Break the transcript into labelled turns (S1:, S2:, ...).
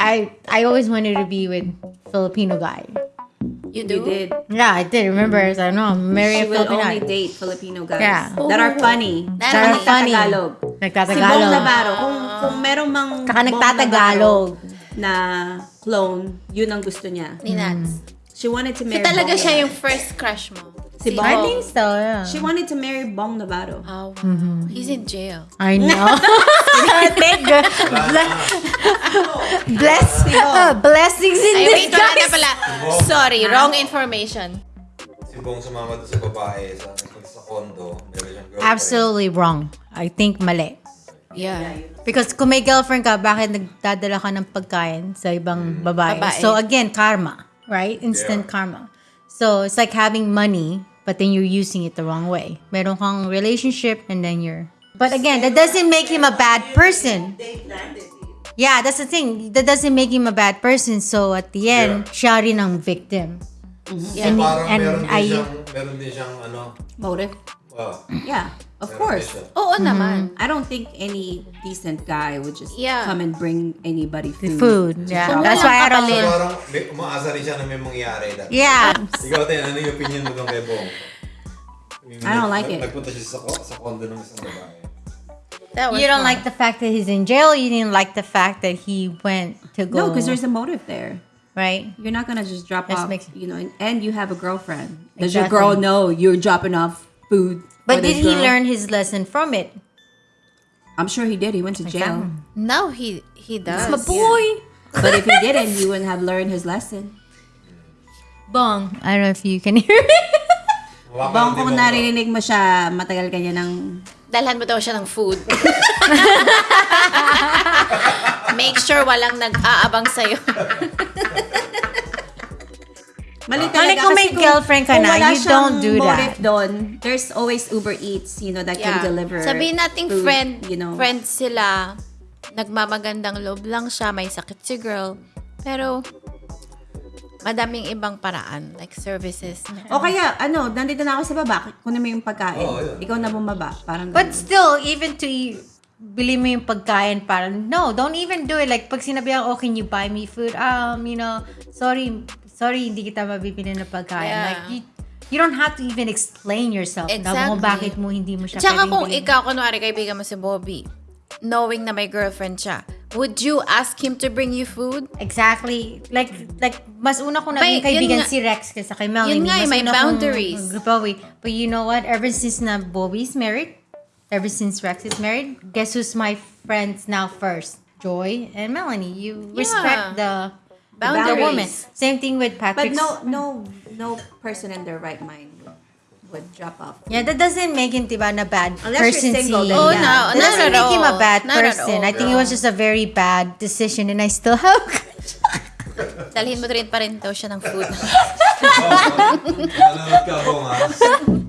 S1: I I always wanted to be with Filipino guy.
S2: You do?
S3: You did.
S1: Yeah, I did. Remember, I was like, no, marry
S3: She
S1: a
S3: will
S1: Filipino
S3: only
S1: guy.
S3: date Filipino guys
S1: Yeah.
S3: that are funny.
S2: That
S3: That
S2: are
S3: are
S1: funny.
S3: Tagalog. Si Bong
S1: Nagtatagalog.
S3: Navarro. Kung, kung merong mang
S1: Tsaka
S3: Bong
S1: nagtatagalog.
S3: Na clone, yun ang gusto niya.
S2: Ni Nats.
S3: She wanted to
S2: So
S3: marry
S2: talaga
S3: Bong
S2: siya yung first crush mo?
S3: Si Bong.
S1: I think so, yeah.
S3: She wanted to marry Bong Navarro.
S2: Oh, wow.
S1: Mm-hmm.
S2: He's in jail.
S1: I know. Thank God. Bless, uh, blessings in
S2: Ay, wait, wala na
S1: disguise.
S2: pala. Sorry, wrong information.
S4: Si Bong sumama doon sa babae sa, sa condo. Meron siyang girlfriend.
S1: Absolutely wrong. I think mali.
S2: Yeah.
S1: Because kung may girlfriend ka, bakit nagdadala ka ng pagkain sa ibang babae?
S2: Babae.
S1: So again, karma, right? Instant
S4: Yeah.
S1: karma. So it's like having money, but then you're using it the wrong way. Meron kang relationship and then you're... But again, that doesn't make him a bad person. Yeah, that's the thing. That doesn't make him a bad person. So at the end,
S4: Yeah.
S1: siya rin ang victim.
S4: So parang
S1: and
S4: meron din
S1: I-
S4: siyang, meron din siyang ano,
S3: Motive?
S4: oh,
S3: Yeah, of course.
S2: Oo naman.
S3: I don't think any decent guy would just
S2: Yeah.
S3: come and bring anybody food.
S1: Food. Yeah.
S2: Kung
S1: That's why I
S4: So
S1: don't...
S4: parang may, umaasa rin siya na may mangyari. That.
S1: Yeah.
S4: Ikaw, Ten, ano yung opinion mo kay Bong?
S3: I don't like it.
S4: Nagpunta siya sa, sa condo ng isang babae.
S2: That was
S1: You don't
S2: wrong.
S1: like the fact that he's in jail. You didn't like the fact that he went to go.
S3: No, because there's a motive there.
S1: right.
S3: You're not gonna just drop
S1: Just
S3: off,
S1: makes-
S3: you know, and, and you have a girlfriend. Does your girl know you're dropping off food?
S1: But
S3: for
S1: did
S3: this
S1: he
S3: girl?
S1: learn his lesson from it?
S3: I'm sure he did. He went to jail.
S2: Now he he does.
S1: My boy.
S3: But if he didn't, he wouldn't have learned his lesson.
S1: Bong. I don't know if you can hear it.
S3: Bang kung
S4: mo.
S3: narinig mo siya, matagal ka niya ng...
S2: Dalhan mo daw siya ng food. Make sure walang nag-aabang sa'yo.
S3: Mali
S1: Mali kung may girlfriend ka
S3: kung
S1: na,
S3: wala
S1: you
S3: siyang
S1: don't do
S3: motive
S1: that.
S3: doon, there's always Uber Eats, you know, that can deliver
S2: Sabihin nating
S3: food,
S2: friend,
S3: you know.
S2: friend sila. Nagmamagandang loob lang siya, may sakit si girl. Pero, madaming ibang paraan, like services.
S3: O kaya, ano, nandito na ako sa baba, kunin mo yung pagkain.
S4: Oo, yun.
S3: Ikaw na bumaba. Parang
S1: But
S3: ganun.
S1: still, even to eat, bili mo yung pagkain parang, no, don't even do it. Like, pag sinabihan, oh, can you buy me food? Um, you know, sorry, sorry, hindi kita mabibili ng pagkain.
S2: Yeah.
S1: Like, you, you don't have to even explain yourself. Na
S2: Exactly.
S1: kung bakit mo hindi mo siya
S2: Tsaka kung ikaw, kunwari, kaibigan mo si Bobby, knowing na may girlfriend siya, would you ask him to bring you food?
S1: Exactly. Like, like mas una ko
S2: May-
S1: naging kaibigan
S2: nga-
S1: si Rex kaysa kay Melanie.
S2: yun nga eh,
S1: Mas
S2: may
S1: una kong
S2: boundaries.
S1: Bobby. But you know what? Ever since na Bobby's married, ever since Rex is married, guess who's my friends now first? Joy and Melanie. You respect the the
S2: Boundaries.
S1: woman. Same thing with Patrick.
S3: But no, no, no person in their right mind would drop off.
S1: Yeah, that doesn't make him, diba, na bad
S3: Unless you're
S1: person
S3: single,
S1: si...
S3: then
S2: Oh,
S3: yeah.
S2: no,
S1: That
S2: not
S1: doesn't
S2: at
S1: make him a
S2: all.
S1: bad
S2: Not at
S1: person. I think it was just a very bad decision and I still have...
S2: Dalhin mo rin pa rin daw siya ng food.
S4: Nanonood ka, Bong, ha?